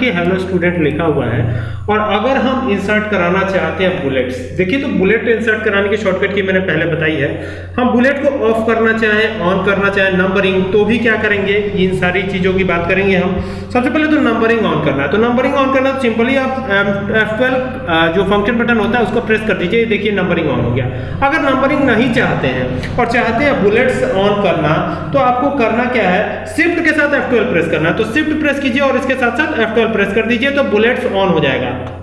देखिए hello student लिखा हुआ है और अगर हम इंसर्ट कराना चाहते हैं बुलेट्स देखिए तो बुलेट इंसर्ट कराने की शॉर्टकट की मैंने पहले बताई है। हम बुलेट को ऑफ़ करना चाहें ऑन करना चाहें नंबरिंग तो भी क्या करेंगे? इन सारी चीज़ों की बात करेंगे हम। सबसे पहले तो नंबरिंग ऑन करना है। तो नंबरिंग ऑन करना तो सिंपली आप F12 जो फ़ंक्शन बटन होता है उसको प्रेस कर दीजिए। देखिए नंबरिंग ऑन हो गया। अगर नंबरिंग नहीं चाहते हैं और चाहते हैं बुलेट्स ऑन करना तो आपको करना क्या है? शिफ्ट के साथ F12 प्रेस करना है। तो शिफ्ट प्रेस कीजिए और इसके साथ साथ F12 प्रेस कर दीजिए तो बुलेट्स ऑन हो जाएगा।